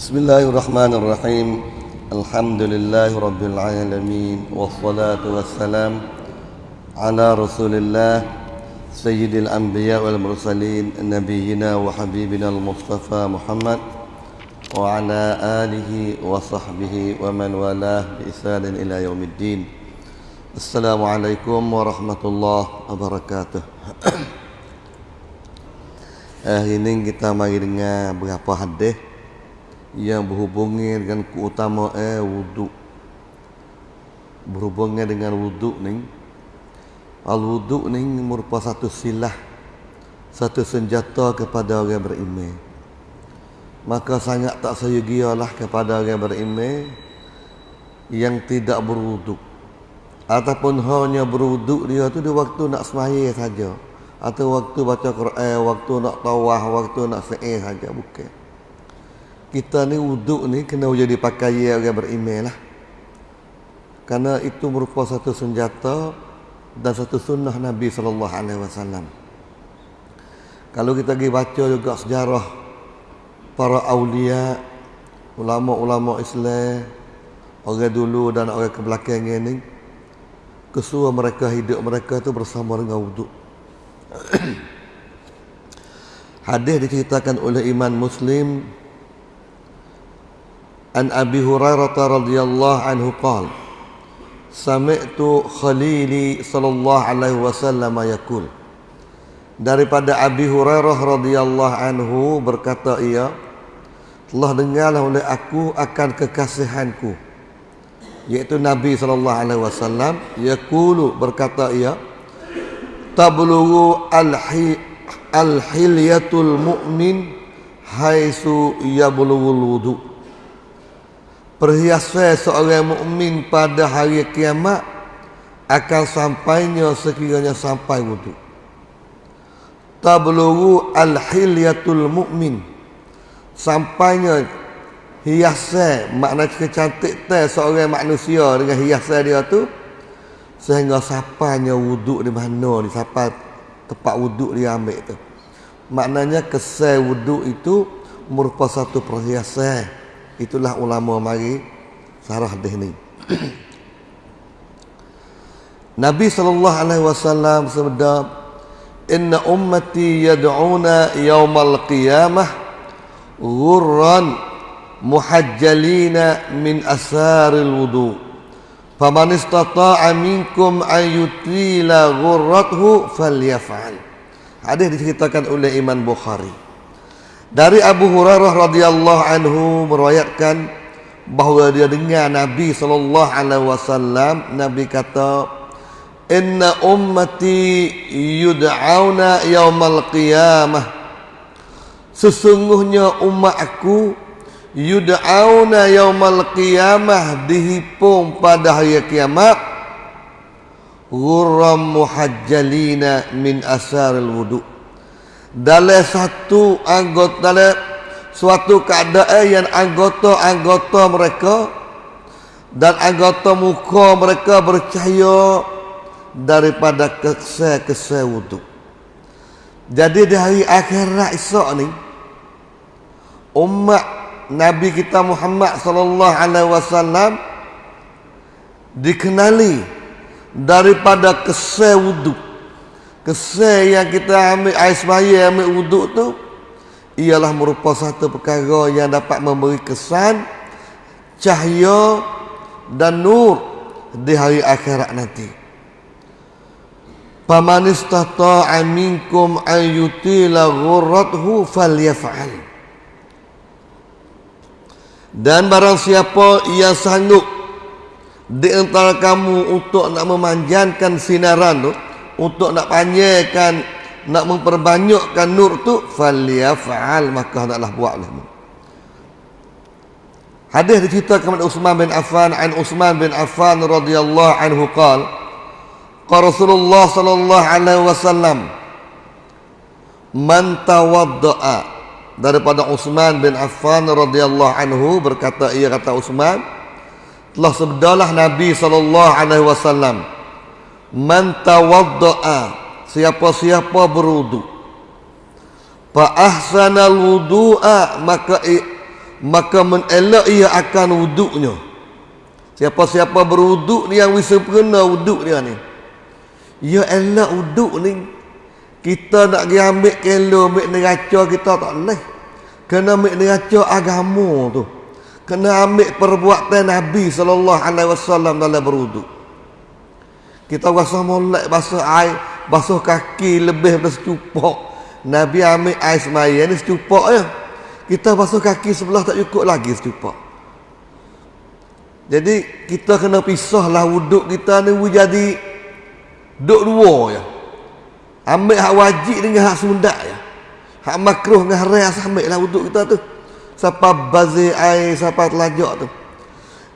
بسم الله الرحمن الرحيم الحمد لله رب العالمين والصلاة والسلام على رسول الله سيد الأنبياء والمرسلين نبينا وحبيبنا المصطفى محمد وعلى آله وصحبه ومن والاه بإحسان إلى يوم الدين السلام عليكم ورحمة الله وبركاته Hari ini kita mari dengar beberapa hadis yang berhubungan dengan keutamaan wuduk. Berhubungan dengan wuduk ni. Al-wuduk ni merupakan satu silah, satu senjata kepada orang beriman. Maka sangat tak seyogialah kepada orang beriman yang tidak berwuduk. Ataupun hanya berwuduk dia tu di waktu nak semaya saja atau waktu baca Quran, waktu nak tawah, waktu nak sa'i saja bukan. Kita ni wuduk ni kena jadi pakaian orang beriman lah. Karena itu merupakan satu senjata dan satu sunnah Nabi sallallahu alaihi wasallam. Kalau kita pergi baca juga sejarah para aulia, ulama-ulama Islam, orang dulu dan orang kebelakangan ni, kesua mereka hidup mereka tu bersama dengan wuduk. Hadis diceritakan oleh Imam Muslim An Abi Hurairah radhiyallahu anhu qala Sami'tu Khalili sallallahu alaihi wasallam yaqul. Daripada Abi Hurairah radhiyallahu anhu berkata ia telah dengarlah oleh aku akan kekasihanku. Yaitu Nabi sallallahu alaihi wasallam yaqulu berkata ia tablughu al-hilyatul mu'min haitsu yablughul wudu perhiasan seorang mukmin pada hari kiamat akan sampainya sekiranya sampai wudu tablughu al-hilyatul mu'min sampainya hiasan makna kecantik seorang manusia dengan hiasan dia tu sehingga sapanya wuduk di mana ni siapa tempat wuduk dia ambil tu. Maknanya kesal wuduk itu merupakan satu perhiasan itulah ulama mari sarah hadis ni Nabi wasallam bersabda inna ummati yad'una yaumal qiyamah ghurran muhajjalina min asaril wudu' Faman istata'a minkum an yutila ghurrathu falyaf'al. Hadis diceritakan oleh Imam Bukhari. Dari Abu Hurairah radhiyallahu anhu meriwayatkan bahawa dia dengar Nabi sallallahu alaihi wasallam Nabi kata Inna ummati yud'auna yaumal qiyamah. Sesungguhnya umat aku yud'auna yaumal qiyamah dihipung pada hari kiamat. Ghurram muhajjalina min asaril wudu dalam satu anggota dalam suatu keadaan yang anggota-anggota mereka dan anggota muka mereka bercahaya daripada kesel-kesel wudu jadi di hari akhirat esok ni umat Nabi kita Muhammad sallallahu alaihi wasallam dikenali daripada kesal wuduk. Kesal yang kita ambil air semaya ambil wuduk tu ialah merupakan satu perkara yang dapat memberi kesan cahaya dan nur di hari akhirat nanti. Faman istata'a minkum an yutila ghurrathu falyaf'al. Dan barang siapa yang sanggup di antara kamu untuk nak memanjangkan sinaran tu, untuk nak panjangkan, nak memperbanyakkan nur tu, falyaf'al maka hendaklah buatlah. Hadis diceritakan oleh Utsman bin Affan an Utsman bin Affan radhiyallahu anhu qala qala Rasulullah sallallahu alaihi wasallam man tawaddaa daripada Utsman bin Affan radhiyallahu anhu berkata ia kata Utsman telah sabdalah Nabi sallallahu alaihi wasallam man tawaddaa siapa-siapa berwudu. Fa ahsanal wudu'a maka maka menelak ia akan wuduknya. Siapa-siapa berwuduk ni yang sempurna wuduk dia ni. Ia elak wuduk ni. Kita nak pergi ambil kelo ambil neraca kita tak boleh. Kena ambil neraca agama tu. Kena ambil perbuatan Nabi sallallahu alaihi wasallam dalam berwuduk kita rasa molek basuh air basuh kaki lebih dari secupak Nabi ambil air semaya ni secupak ya kita basuh kaki sebelah tak cukup lagi secupak jadi kita kena pisahlah wuduk kita ni jadi duk dua ya ambil hak wajib dengan hak sundak ya hak makruh dengan haram ambil lah wuduk kita tu. Siapa bazir air siapa telajak tu.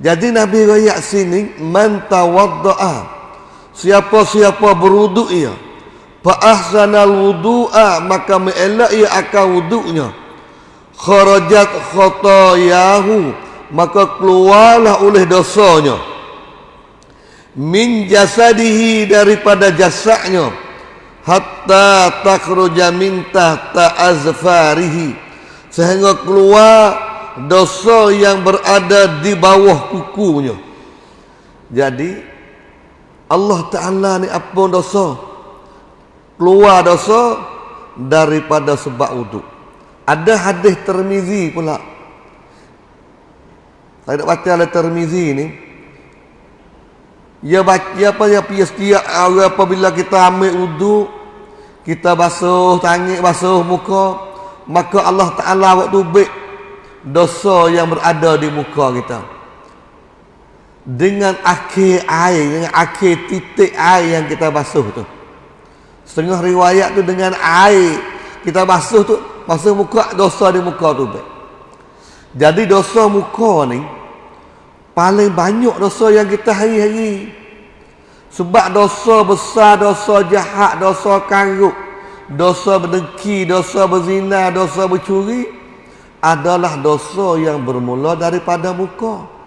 Jadi Nabi rakyat sini man tawadda'a Siapa-siapa berwuduk ia. Fa ahsanal wudu'a Maka me'elak ia akan wuduknya. Kharajat khotayahu Maka keluarlah oleh dosanya. Min jasadihi daripada jasadnya. Hatta takhruja min tahta azfarihi. Sehingga keluar dosa yang berada di bawah kukunya. Jadi Allah Ta'ala ni apa dosa. Keluar dosa Daripada sebab wuduk. Ada hadis termizi pula. Saya nak baca oleh termizi ni. Ya baca apa ya pia setiap apabila kita ambil wuduk kita basuh tangan basuh muka maka Allah Taala waktu baik dosa yang berada di muka kita dengan akhir air dengan akhir titik air yang kita basuh tu. Setengah riwayat tu dengan air kita basuh tu basuh muka dosa di muka tu jadi dosa muka ni paling banyak dosa yang kita hari-hari. Sebab dosa besar dosa jahat dosa karuk dosa berdengki dosa berzina dosa bercuri adalah dosa yang bermula daripada muka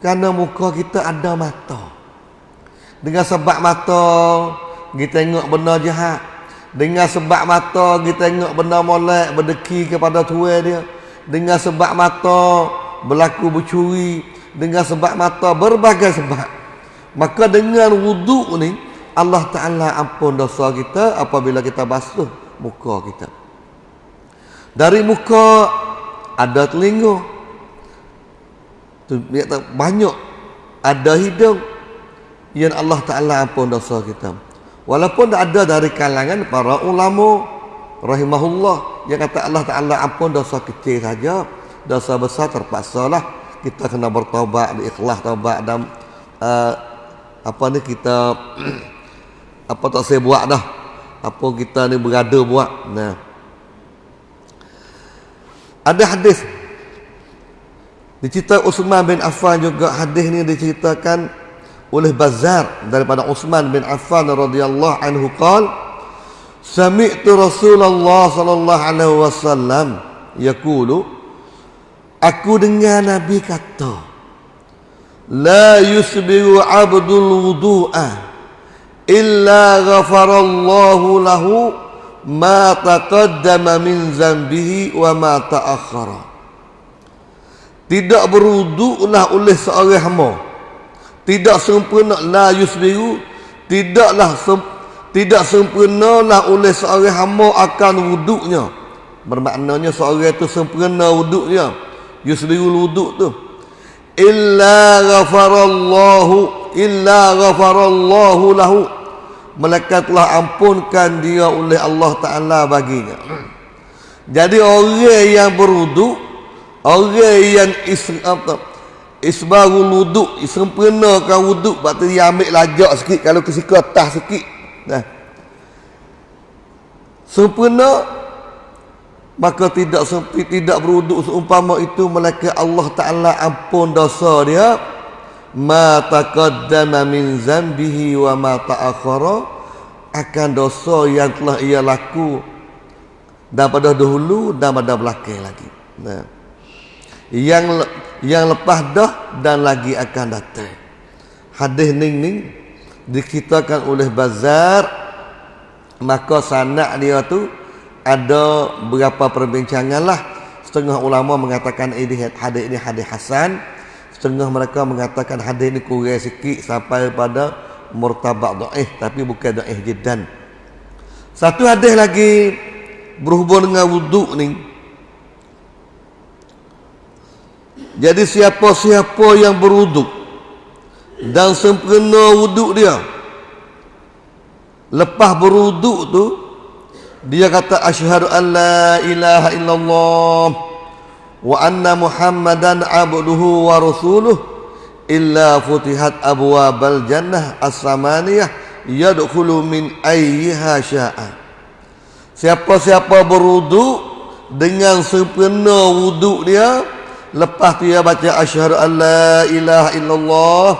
kerana muka kita ada mata. Dengan sebab mata, kita tengok benda jahat. Dengan sebab mata, kita tengok benda molek, berdeki kepada tua dia. Dengan sebab mata, berlaku bercuri. Dengan sebab mata, berbagai sebab. Maka dengan wuduk ni, Allah Ta'ala ampun dosa kita apabila kita basuh muka kita. Dari muka, ada telinga tu banyak. Ada hidung. Yang Allah Taala ampun dosa kita. Walaupun tak ada dari kalangan para ulama rahimahullah yang kata Allah Taala ampun dosa kecil saja. Dosa besar terpaksa lah. Kita kena bertaubat ikhlas taubat dan uh, apa ni kita apa tak saya buat dah. Apa kita ni berada buat. Nah. Ada hadis Dicerita Uthman bin Affan juga hadis ni diceritakan oleh Bazar daripada Uthman bin Affan radhiyallahu anhu qal Sami'tu Rasulullah sallallahu alaihi wasallam yaqulu Aku dengar Nabi kata La yusbiru abdul wudu'a illa ghafarallahu lahu ma taqaddama min zambihi wa ma ta'akhkhara tidak beruduklah oleh seorang hamba. Tidak sempurna la yusbiru. Tidaklah sem, tidak sempurnalah oleh seorang hamba akan wuduknya. Bermaknanya seorang itu sempurna wuduknya. Yusbiru wuduk tu. Illa ghafarallahu illa ghafarallahu lahu. Malaikat telah ampunkan dia oleh Allah Taala baginya. Jadi orang yang berwuduk Orang yang is, apa, isbarul wuduk, sempurnakan wuduk, lepas dia ambil lajak sikit, kalau kesika tah sikit. Nah. Sempurna, maka tidak sempi, tidak berwuduk seumpama itu, malaikat Allah Ta'ala ampun dosa dia, ma taqaddama min zambihi wa ma ta'akhara, akan dosa yang telah ia laku, dan pada dahulu, dan pada belakang lagi. Nah yang yang lepas dah dan lagi akan datang. Hadis ning ning dikitakan oleh Bazar. Maka sanak dia tu ada berapa perbincangan lah. Setengah ulama mengatakan ini hadis ini hadis hasan. Setengah mereka mengatakan hadis ini kurang sikit sampai pada murtabak dhaif tapi bukan dhaif jiddan. Satu hadis lagi berhubung dengan wuduk ni jadi siapa-siapa yang berwuduk dan sempurna wuduk dia lepas berwuduk tu dia kata asyhadu an la ilaha illallah wa anna muhammadan abduhu wa rasuluh illa futihat abwabal jannah as-samaniyah yadkhulu min ayyiha sya'a. Siapa-siapa berwuduk dengan sempurna wuduk dia lepas tu dia baca asyhadu an la ilaha illallah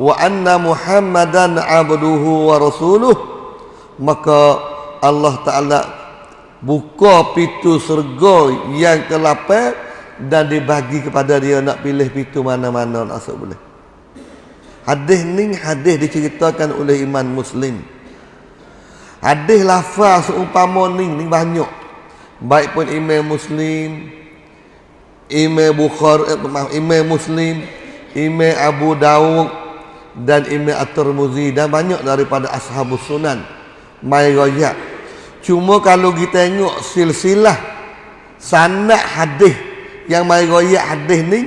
wa anna muhammadan abduhu wa rasuluh maka Allah Ta'ala buka pintu surga yang ke-8 dan dibagi kepada dia nak pilih pintu mana-mana nak masuk boleh. Hadis ni hadis diceritakan oleh iman muslim. Hadis lafaz seumpama ni ni banyak. Baik pun imam muslim, imam Bukhari, eh, imam muslim, imam Abu Dawud dan imam At-Tirmizi dan banyak daripada ashabus sunan mai royak Cuma kalau kita tengok silsilah sanad hadis yang mai royak hadis ni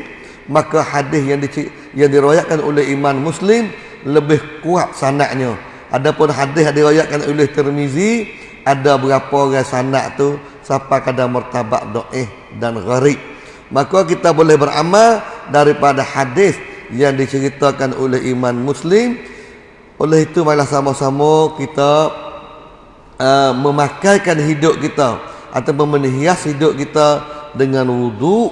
maka hadis yang di, yang diroyakkan oleh iman muslim lebih kuat sanadnya. Adapun hadis yang diroyakkan oleh Tirmizi ada berapa orang sanad tu sampai kadar martabat dhaif dan gharib. Maka kita boleh beramal daripada hadis yang diceritakan oleh iman muslim. Oleh itu marilah sama-sama kita uh, memakaikan hidup kita atau menghias hidup kita dengan wudu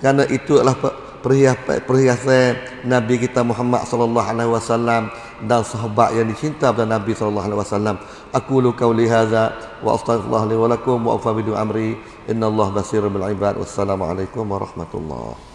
kerana itu adalah perhiasan, perhiasan Nabi kita Muhammad sallallahu alaihi wasallam dan sahabat yang dicinta oleh Nabi sallallahu alaihi wasallam. Aku lu qauli hadza wa astaghfirullah li wa lakum wa afa amri innallaha basirun bil ibad. Wassalamualaikum warahmatullahi